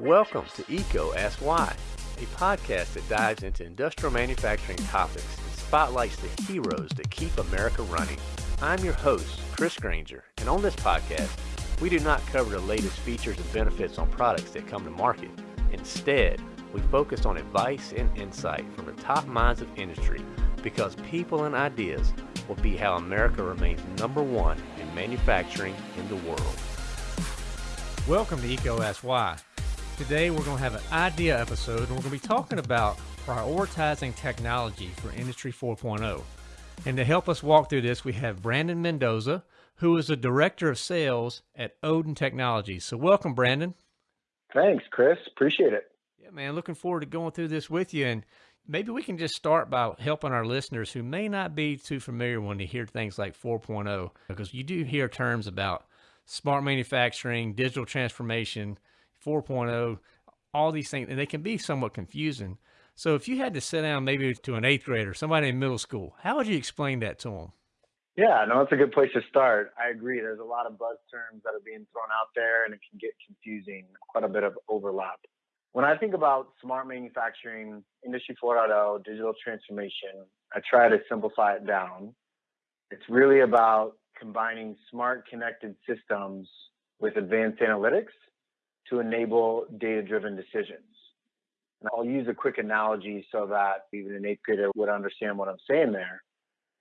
Welcome to EECO Ask Why, a podcast that dives into industrial manufacturing topics and spotlights the heroes that keep America running. I'm your host, Chris Granger, and on this podcast, we do not cover the latest features and benefits on products that come to market. Instead, we focus on advice and insight from the top minds of industry because people and ideas will be how America remains number one in manufacturing in the world. Welcome to EECO Ask Why. Today we're going to have an idea episode and we're going to be talking about prioritizing technology for Industry 4.0. And to help us walk through this, we have Brandon Mendoza, who is the Director of Sales at Oden Technologies. So welcome, Brandon. Thanks, Chris. Appreciate it. Yeah, man. Looking forward to going through this with you. And maybe we can just start by helping our listeners who may not be too familiar when they hear things like 4.0, because you do hear terms about smart manufacturing, digital transformation, 4.0, all these things, and they can be somewhat confusing. So if you had to sit down maybe to an eighth grader, somebody in middle school, how would you explain that to them? Yeah, no, that's a good place to start. I agree. There's a lot of buzz terms that are being thrown out there, and it can get confusing, quite a bit of overlap. When I think about smart manufacturing, Industry 4.0, digital transformation, I try to simplify it down. It's really about combining smart connected systems with advanced analytics to enable data driven decisions. And I'll use a quick analogy so that even an eighth grader would understand what I'm saying there.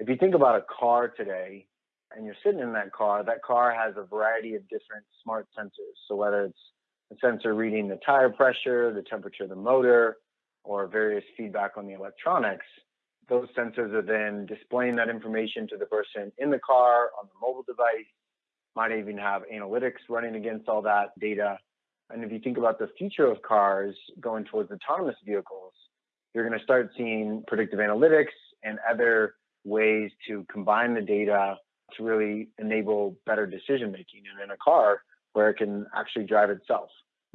If you think about a car today and you're sitting in that car, that car has a variety of different smart sensors. So whether it's a sensor reading the tire pressure, the temperature of the motor, or various feedback on the electronics, those sensors are then displaying that information to the person in the car on the mobile device, might even have analytics running against all that data and if you think about the future of cars going towards autonomous vehicles, you're going to start seeing predictive analytics and other ways to combine the data to really enable better decision making. And in a car where it can actually drive itself.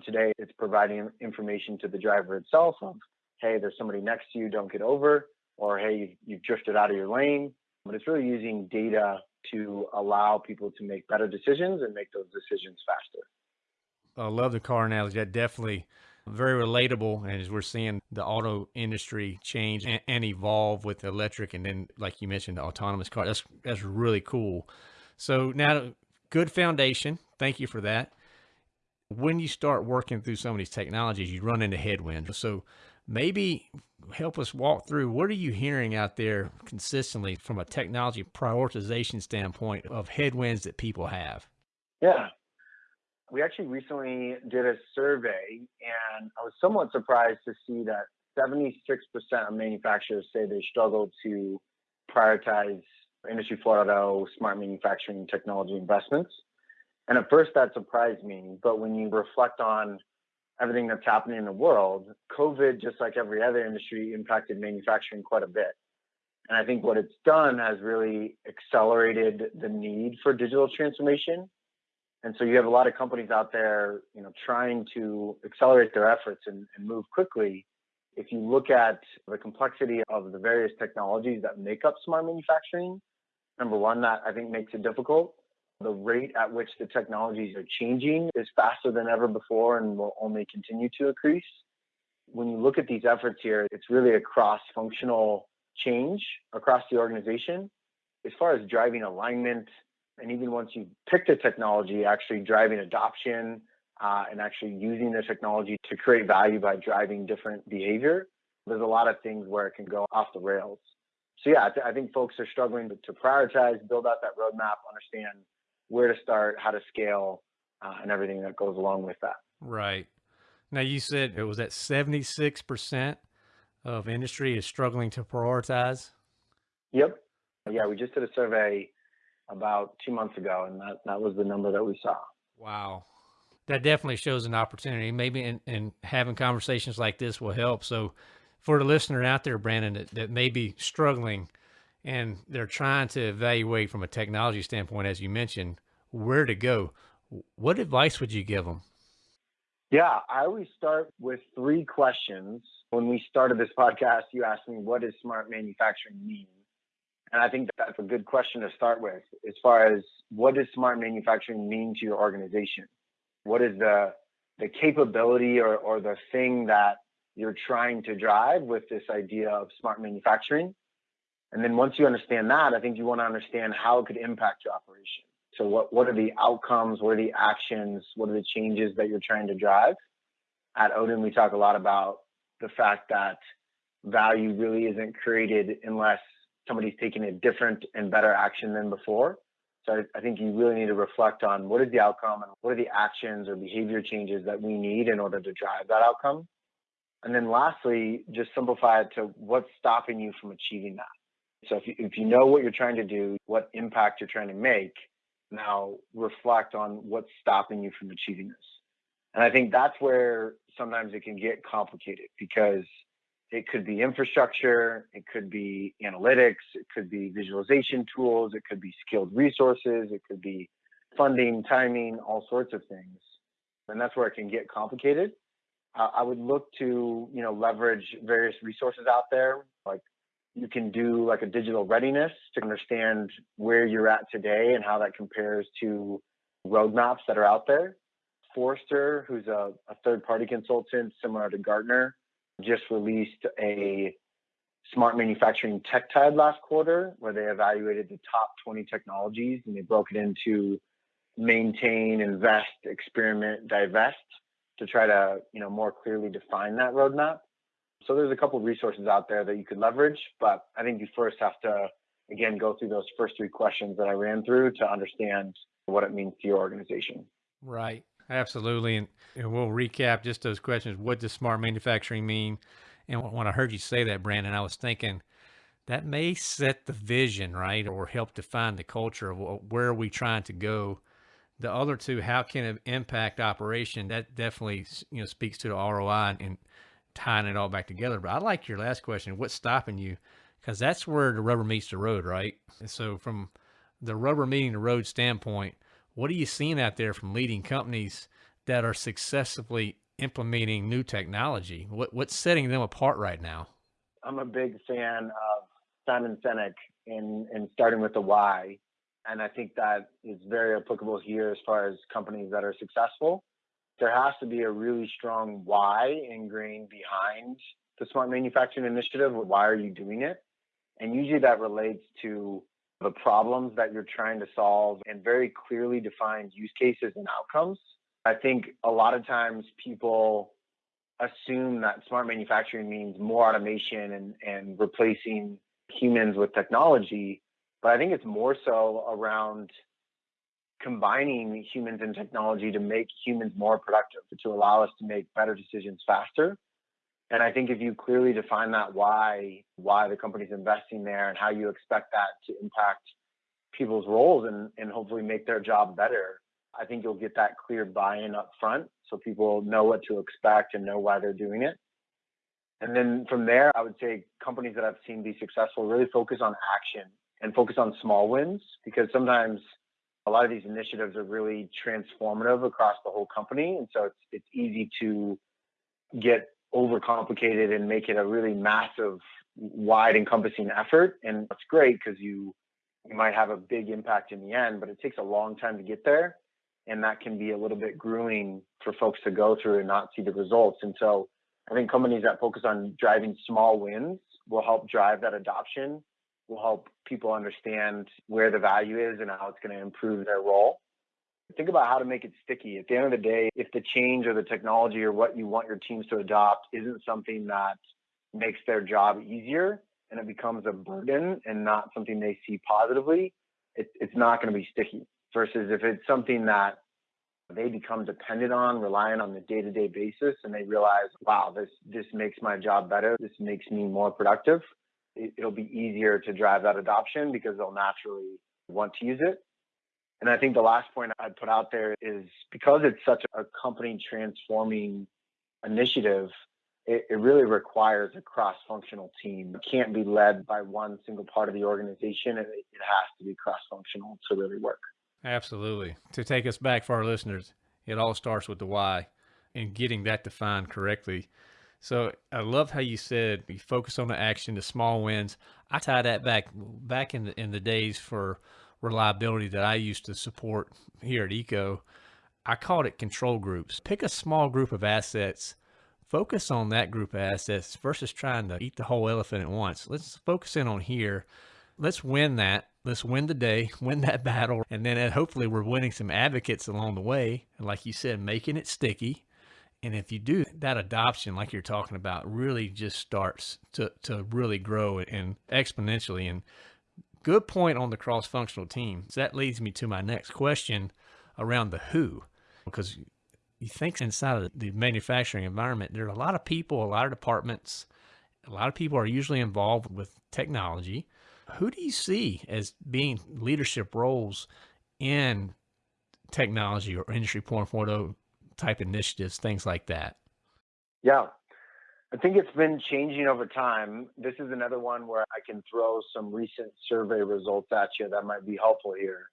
Today, it's providing information to the driver itself of, hey, there's somebody next to you, don't get over, or hey, you've, drifted out of your lane. But it's really using data to allow people to make better decisions and make those decisions faster. I love the car analogy. That definitely very relatable. And as we're seeing the auto industry change and, and, evolve with electric, and then like you mentioned, the autonomous car. That's that's really cool. So now, good foundation. Thank you for that. When you start working through some of these technologies, you run into headwinds. So maybe help us walk through what are you hearing out there consistently from a technology prioritization standpoint of headwinds that people have? Yeah, we actually recently did a survey, and I was somewhat surprised to see that 76% of manufacturers say they struggle to prioritize Industry 4.0 smart manufacturing technology investments. And at first, that surprised me. But when you reflect on everything that's happening in the world, COVID, just like every other industry, impacted manufacturing quite a bit. And I think what it's done has really accelerated the need for digital transformation and so you have a lot of companies out there, you know, trying to accelerate their efforts and, and move quickly. If you look at the complexity of the various technologies that make up smart manufacturing, number one, that I think makes it difficult. The rate at which the technologies are changing is faster than ever before and will only continue to increase. When you look at these efforts here, it's really a cross functional change across the organization. As far as driving alignment, and even once you pick the technology, actually driving adoption uh, and actually using the technology to create value by driving different behavior, there's a lot of things where it can go off the rails. So yeah, I, th- I think folks are struggling to, to, prioritize, build out that roadmap, understand where to start, how to scale, uh, and everything that goes along with that. Right. Now you said it was at 76% of industry is struggling to prioritize. Yep. Yeah, we just did a survey about two months ago, and that, that was the number that we saw. Wow. That definitely shows an opportunity. Maybe in, in having conversations like this will help. So, for the listener out there, Brandon, that, that may be struggling and they're trying to evaluate from a technology standpoint, as you mentioned, where to go, what advice would you give them? Yeah, I always start with three questions. When we started this podcast, you asked me, what does smart manufacturing mean? And I think that's a good question to start with as far as what does smart manufacturing mean to your organization? What is the the capability or, or the thing that you're trying to drive with this idea of smart manufacturing. And then once you understand that, I think you want to understand how it could impact your operation. So what, what are the outcomes? What are the actions? What are the changes that you're trying to drive? At Oden, we talk a lot about the fact that value really isn't created unless somebody's taking a different and better action than before. So I, think you really need to reflect on what is the outcome and what are the actions or behavior changes that we need in order to drive that outcome. And then lastly, just simplify it to what's stopping you from achieving that. So if you, if you know what you're trying to do, what impact you're trying to make, now reflect on what's stopping you from achieving this. And I think that's where sometimes it can get complicated because it could be infrastructure, it could be analytics, it could be visualization tools, it could be skilled resources, it could be funding, timing, all sorts of things. And that's where it can get complicated. Uh, I would look to, you know, leverage various resources out there. Like you can do like a digital readiness to understand where you're at today and how that compares to roadmaps that are out there. Forrester, who's a, a third party consultant similar to Gartner, just released a smart manufacturing tech tide last quarter where they evaluated the top 20 technologies and they broke it into maintain, invest, experiment, divest to try to, you know, more clearly define that roadmap. So there's a couple of resources out there that you could leverage, but I think you first have to again go through those first three questions that I ran through to understand what it means to your organization. Right. Absolutely. And, and, we'll recap just those questions. What does smart manufacturing mean? And when I heard you say that, Brandon, I was thinking that may set the vision, right? Or help define the culture of where are we trying to go. The other two, how can it impact operation? That definitely, you know, speaks to the ROI and tying it all back together. But I like your last question. What's stopping you? Because that's where the rubber meets the road, right? And so from the rubber meeting the road standpoint, what are you seeing out there from leading companies that are successfully implementing new technology? What, what's setting them apart right now? I'm a big fan of Simon Sinek in, in starting with the why. And I think that is very applicable here as far as companies that are successful. There has to be a really strong why ingrained behind the smart manufacturing initiative. Why are you doing it? And usually that relates to the problems that you're trying to solve and very clearly defined use cases and outcomes. I think a lot of times people assume that smart manufacturing means more automation and, and replacing humans with technology. But I think it's more so around combining humans and technology to make humans more productive, to allow us to make better decisions faster. And I think if you clearly define that why, why the company's investing there and how you expect that to impact people's roles and, and hopefully make their job better, I think you'll get that clear buy-in up front so people know what to expect and know why they're doing it. And then from there, I would say companies that I've seen be successful really focus on action and focus on small wins because sometimes a lot of these initiatives are really transformative across the whole company. And so it's, it's easy to get overcomplicated and make it a really massive, wide encompassing effort. And that's great because you you might have a big impact in the end, but it takes a long time to get there. And that can be a little bit grueling for folks to go through and not see the results. And so I think companies that focus on driving small wins will help drive that adoption, will help people understand where the value is and how it's going to improve their role think about how to make it sticky. At the end of the day, if the change or the technology or what you want your teams to adopt isn't something that makes their job easier and it becomes a burden and not something they see positively, it, it's not going to be sticky. Versus if it's something that they become dependent on, relying on the day-to-day basis, and they realize, wow, this this makes my job better. This makes me more productive. It, it'll be easier to drive that adoption because they'll naturally want to use it. And I think the last point I'd put out there is because it's such a company transforming initiative, it, it really requires a cross functional team. It can't be led by one single part of the organization. It, it has to be cross functional to really work. Absolutely. To take us back for our listeners, it all starts with the why and getting that defined correctly. So I love how you said you focus on the action, the small wins. I tie that back back in the in the days for reliability that I used to support here at EECO, I called it control groups. Pick a small group of assets, focus on that group of assets versus trying to eat the whole elephant at once. Let's focus in on here. Let's win that. Let's win the day, win that battle. And then uh, hopefully we're winning some advocates along the way. And like you said, making it sticky. And if you do that adoption, like you're talking about, really just starts to, to really grow and exponentially. And good point on the cross functional team. So that leads me to my next question around the who because you think inside of the manufacturing environment, there are a lot of people, a lot of departments, a lot of people are usually involved with technology. Who do you see as being leadership roles in technology or industry 4.0 type initiatives, things like that? Yeah, I think it's been changing over time. This is another one where I can throw some recent survey results at you that might be helpful here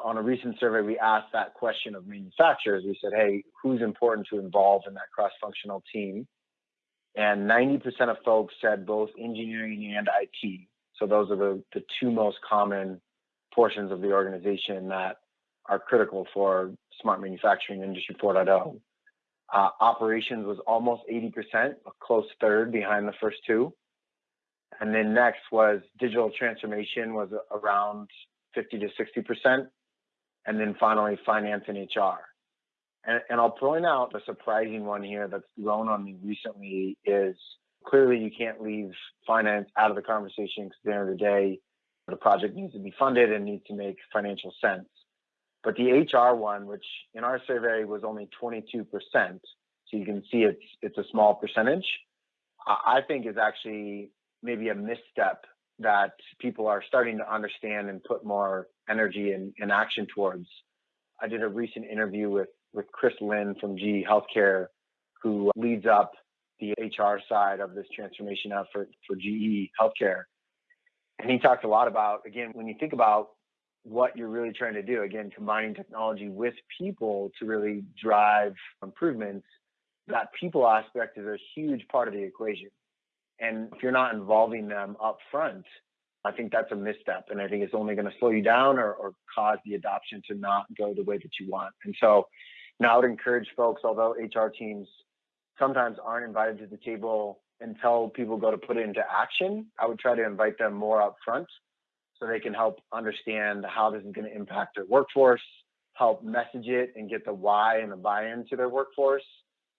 on a recent survey, we asked that question of manufacturers. We said, hey, who's important to involve in that cross functional team? And 90% of folks said both engineering and IT. So those are the, the two most common portions of the organization that are critical for smart manufacturing industry 4.0. Uh, operations was almost 80%, a close third behind the first two. And then next was digital transformation was around 50 to 60% and then finally finance and HR. And, and I'll point out the surprising one here that's grown on me recently is clearly you can't leave finance out of the conversation because at the end of the day, the project needs to be funded and needs to make financial sense. But the HR one, which in our survey was only 22%, so you can see it's it's a small percentage, I think is actually maybe a misstep that people are starting to understand and put more energy and, and action towards. I did a recent interview with, with Chris Lynn from GE Healthcare, who leads up the HR side of this transformation effort for GE Healthcare. And he talked a lot about, again, when you think about what you're really trying to do, again, combining technology with people to really drive improvements, that people aspect is a huge part of the equation. And if you're not involving them up front, I think that's a misstep. And I think it's only going to slow you down or, or cause the adoption to not go the way that you want. And so now I would encourage folks, although HR teams sometimes aren't invited to the table until people go to put it into action, I would try to invite them more up front so they can help understand how this is going to impact their workforce, help message it and get the why and the buy-in to their workforce,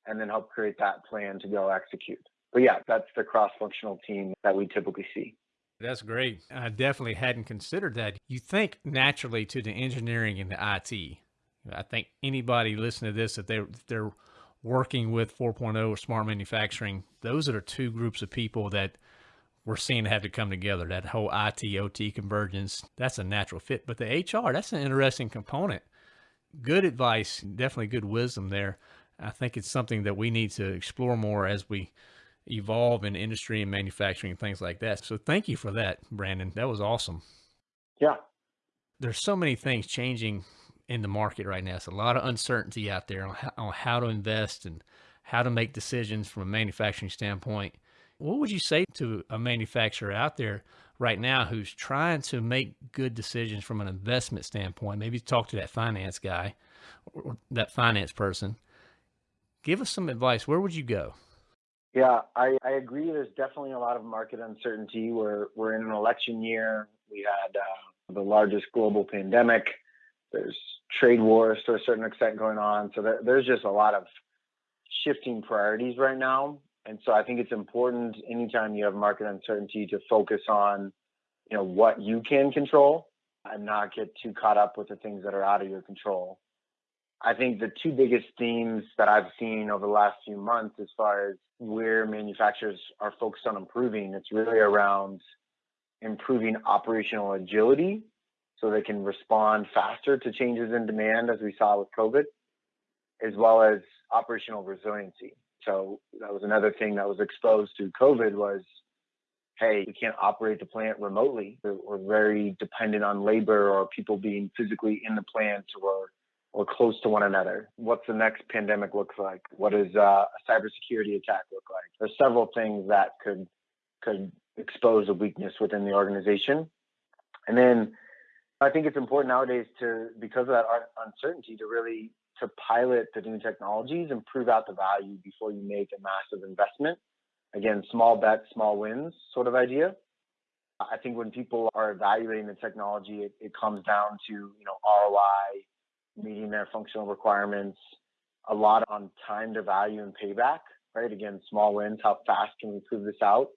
and then help create that plan to go execute but yeah, that's the cross-functional team that we typically see. That's great. I definitely hadn't considered that. You think naturally to the engineering and the IT. I think anybody listening to this, if they're, if they're working with 4.0 or smart manufacturing, those are the two groups of people that we're seeing have to come together. That whole IT OT convergence, that's a natural fit. But the HR, that's an interesting component. Good advice, definitely good wisdom there. I think it's something that we need to explore more as we evolve in industry and manufacturing and things like that. So thank you for that, Brandon. That was awesome. Yeah. There's so many things changing in the market right now. It's a lot of uncertainty out there on how, on how to invest and how to make decisions from a manufacturing standpoint. What would you say to a manufacturer out there right now who's trying to make good decisions from an investment standpoint? Maybe talk to that finance guy or that finance person. Give us some advice. Where would you go? Yeah, I, I agree. There's definitely a lot of market uncertainty. We're we're in an election year. We had uh, the largest global pandemic. There's trade wars to a certain extent going on. So there, there's just a lot of shifting priorities right now. And so I think it's important anytime you have market uncertainty to focus on, you know, what you can control and not get too caught up with the things that are out of your control. I think the two biggest themes that I've seen over the last few months, as far as where manufacturers are focused on improving, it's really around improving operational agility so they can respond faster to changes in demand, as we saw with COVID, as well as operational resiliency. So that was another thing that was exposed to COVID was, hey, we can't operate the plant remotely. We're, very dependent on labor or people being physically in the plant or or close to one another? What's the next pandemic look like? What does uh, a cybersecurity attack look like? There's several things that could could expose a weakness within the organization. And then I think it's important nowadays to, because of that uncertainty, to really to pilot the new technologies and prove out the value before you make a massive investment. Again, small bets, small wins sort of idea. I think when people are evaluating the technology, it, it comes down to you know ROI, meeting their functional requirements, a lot on time to value and payback. Right? Again, small wins. How fast can we prove this out?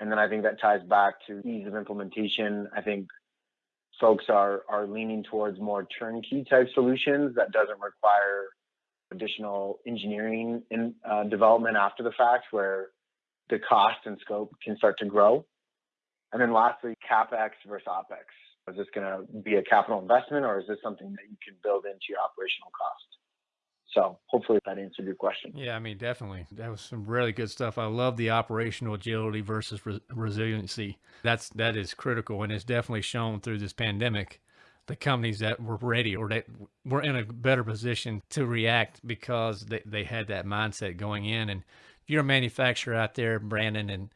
And then I think that ties back to ease of implementation. I think folks are are leaning towards more turnkey type solutions that doesn't require additional engineering and uh, development after the fact, where the cost and scope can start to grow. And then lastly, capex versus opex. Is this going to be a capital investment, or is this something that you can build into your operational cost? So hopefully that answered your question. Yeah, I mean, definitely. That was some really good stuff. I love the operational agility versus re- resiliency. That's that is critical, and it's definitely shown through this pandemic. The companies that were ready or that were in a better position to react because they, they had that mindset going in. And if you're a manufacturer out there, Brandon, and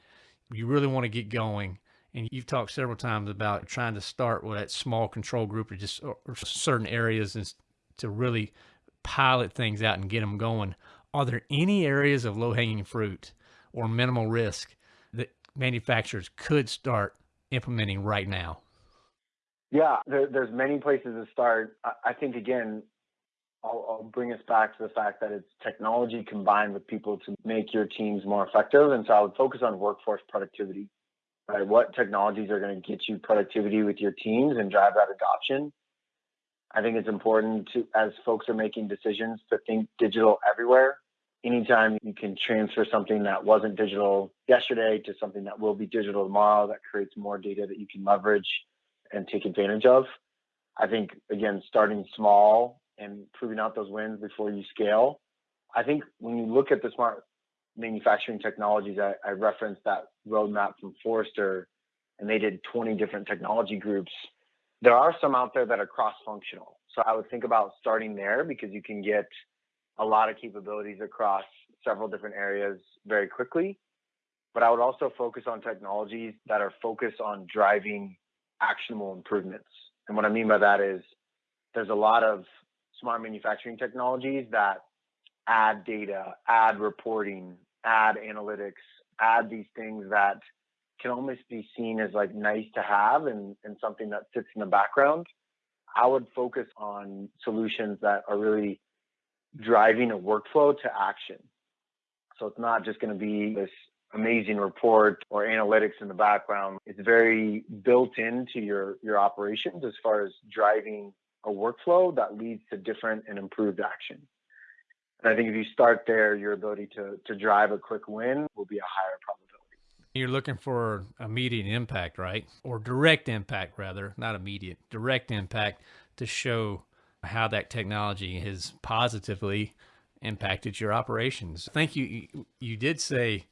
you really want to get going, and you've talked several times about trying to start with that small control group or just or certain areas and to really pilot things out and get them going. Are there any areas of low hanging fruit or minimal risk that manufacturers could start implementing right now? Yeah, there, there's many places to start. I, I think again, I'll, I'll, bring us back to the fact that it's technology combined with people to make your teams more effective. And so I would focus on workforce productivity. Right, what technologies are going to get you productivity with your teams and drive that adoption? I think it's important to, as folks are making decisions, to think digital everywhere. Anytime you can transfer something that wasn't digital yesterday to something that will be digital tomorrow, that creates more data that you can leverage and take advantage of. I think, again, starting small and proving out those wins before you scale. I think when you look at the smart manufacturing technologies, I, I referenced that roadmap from Forrester, and they did 20 different technology groups there are some out there that are cross-functional. So I would think about starting there because you can get a lot of capabilities across several different areas very quickly. But I would also focus on technologies that are focused on driving actionable improvements. And what I mean by that is there's a lot of smart manufacturing technologies that add data, add reporting, add analytics, add these things that can almost be seen as like nice to have and, and something that sits in the background. I would focus on solutions that are really driving a workflow to action. So it's not just going to be this amazing report or analytics in the background. It's very built into your, your operations as far as driving a workflow that leads to different and improved action. And I think if you start there, your ability to, to drive a quick win will be a higher probability. You're looking for immediate impact, right? Or direct impact, rather, not immediate, direct impact to show how that technology has positively impacted your operations. I think you you did say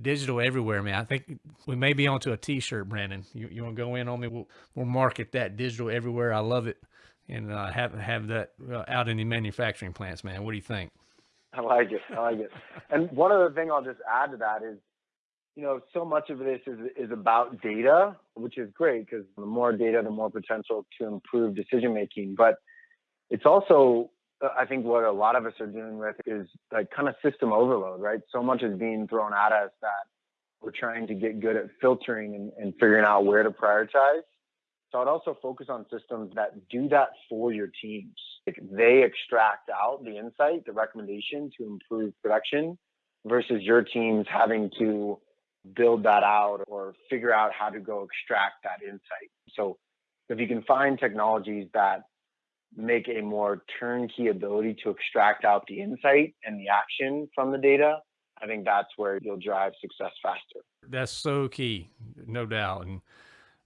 digital everywhere, man. I think we may be onto a T-shirt, Brandon. You, you want to go in on me? We'll, we'll market that digital everywhere. I love it, and uh, have have that uh, out in the manufacturing plants, man. What do you think? I like it. I like it. And one other thing I'll just add to that is you know, so much of this is, is about data, which is great because the more data, the more potential to improve decision making. But it's also, uh, I think, what a lot of us are dealing with is like kind of system overload, right? So much is being thrown at us that we're trying to get good at filtering and, and figuring out where to prioritize. So I'd also focus on systems that do that for your teams. Like they extract out the insight, the recommendation to improve production versus your teams having to build that out or figure out how to go extract that insight. So if you can find technologies that make a more turnkey ability to extract out the insight and the action from the data, I think that's where you'll drive success faster. That's so key, no doubt. And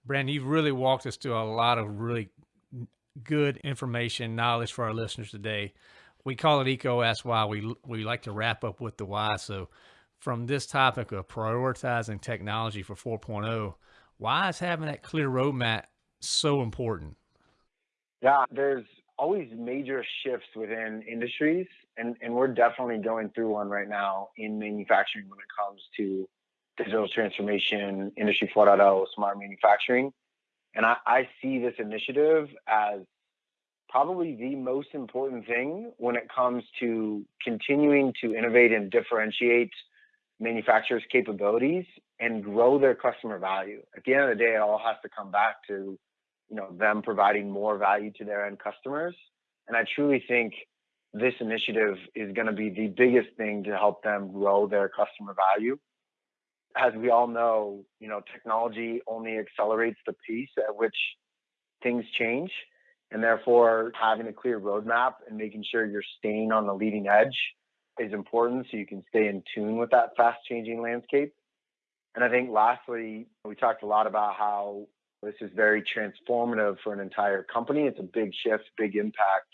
Brandon, you've really walked us through a lot of really good information, knowledge for our listeners today. We call it EECO Ask Why. We we like to wrap up with the why. So from this topic of prioritizing technology for 4.0, why is having that clear roadmap so important? Yeah, there's always major shifts within industries, and, and we're definitely going through one right now in manufacturing when it comes to digital transformation, Industry 4.0, smart manufacturing. And I, I see this initiative as probably the most important thing when it comes to continuing to innovate and differentiate manufacturers' capabilities and grow their customer value. At the end of the day, it all has to come back to you know them providing more value to their end customers. And I truly think this initiative is going to be the biggest thing to help them grow their customer value. As we all know, you know, technology only accelerates the pace at which things change. And therefore, having a clear roadmap and making sure you're staying on the leading edge is important so you can stay in tune with that fast changing landscape. And I think lastly, we talked a lot about how this is very transformative for an entire company. It's a big shift, big impact,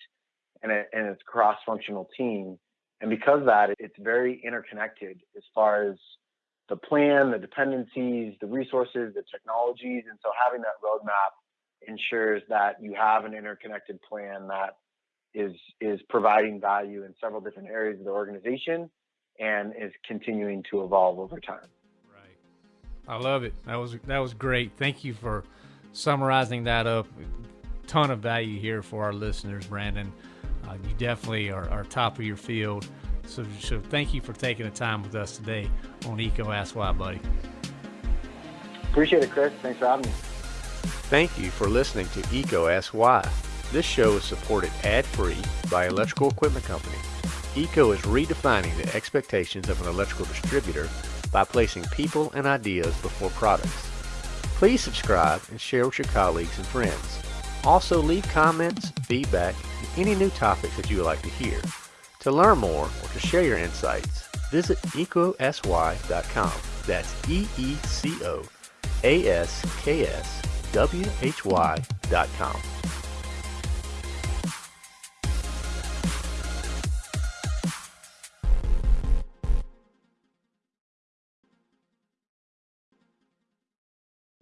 and, it, and it's cross functional team. And because of that, it's very interconnected as far as the plan, the dependencies, the resources, the technologies. And so having that roadmap ensures that you have an interconnected plan that is is providing value in several different areas of the organization and is continuing to evolve over time. Right. I love it. That was that was great. Thank you for summarizing that up. Ton of value here for our listeners, Brandon. Uh, you definitely are, are top of your field. So, so thank you for taking the time with us today on EECO Ask Why, buddy. Appreciate it, Chris. Thanks for having me. Thank you for listening to EECO Ask Why. This show is supported ad-free by Electrical Equipment Company. EECO is redefining the expectations of an electrical distributor by placing people and ideas before products. Please subscribe and share with your colleagues and friends. Also leave comments, feedback, and any new topics that you would like to hear. To learn more or to share your insights, visit eecoaskswhy.com. That's E-E-C-O A-S-K-S W-H-Y.com.